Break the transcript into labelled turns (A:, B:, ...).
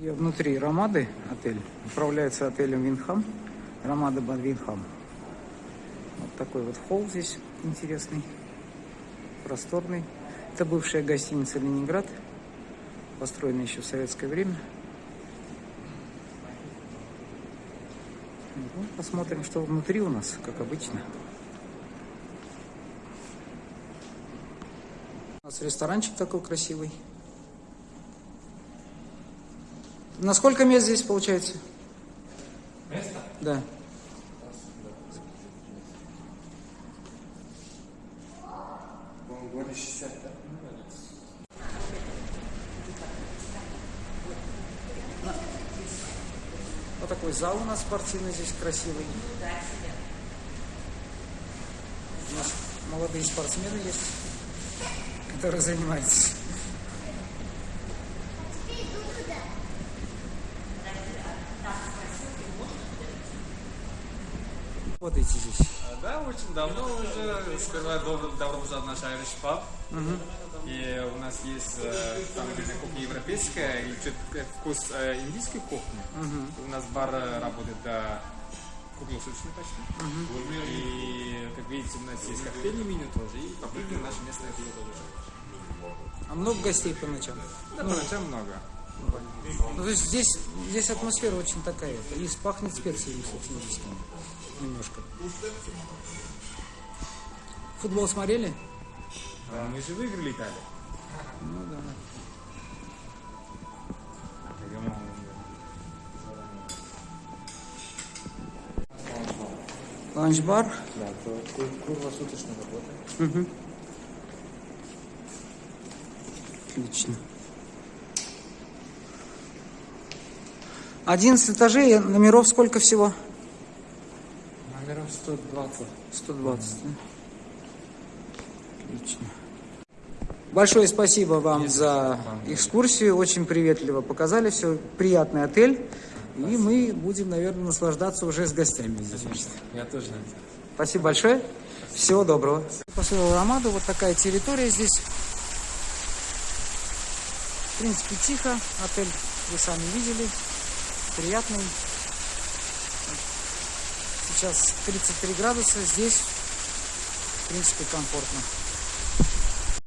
A: Я внутри Ромады отель. Управляется отелем Винхам. Ромада Бад Винхам. Вот такой вот холл здесь интересный. Просторный. Это бывшая гостиница Ленинград. Построена еще в советское время. Ну, посмотрим, что внутри у нас, как обычно. У нас ресторанчик такой красивый. На сколько мест здесь получается?
B: Место?
A: Да.
B: По-моему, года 60, да?
A: Вот такой зал у нас спортивный здесь красивый. У нас молодые спортсмены есть, которые занимаются. Работаете здесь?
C: А, Да, очень давно уже. Сперва добро, в наш Irish Pub. И у нас есть э, там кухня европейская и э, вкус э, индийской кухни. У нас бар работает до круглосуточно почти. И, как видите, у нас есть коктейльное меню тоже. И по-прежнему наше местное пиво тоже.
A: А много гостей по ночам?
C: Да, по ночам много.
A: Ну, то есть здесь, здесь атмосфера очень такая. И пахнет специями, кстати, индийскими. Немножко. Футбол смотрели?
C: А мы же выиграли Италию.
A: Ну да. Ланч-бар.
B: Да, то круг- круглосуточно работает.
A: Угу. Отлично. 11 этажей, номеров сколько всего?
B: Номеров 120.
A: 120, да? Отлично. Большое спасибо вам за экскурсию, очень приветливо показали, все, приятный отель. И мы будем, наверное, наслаждаться уже с гостями здесь.
B: Я тоже надеюсь.
A: Спасибо большое. Всего доброго. Построил Ромаду. Вот такая территория здесь. В принципе, тихо. Отель вы сами видели. Приятный. Сейчас 33 градуса. Здесь, в принципе, комфортно.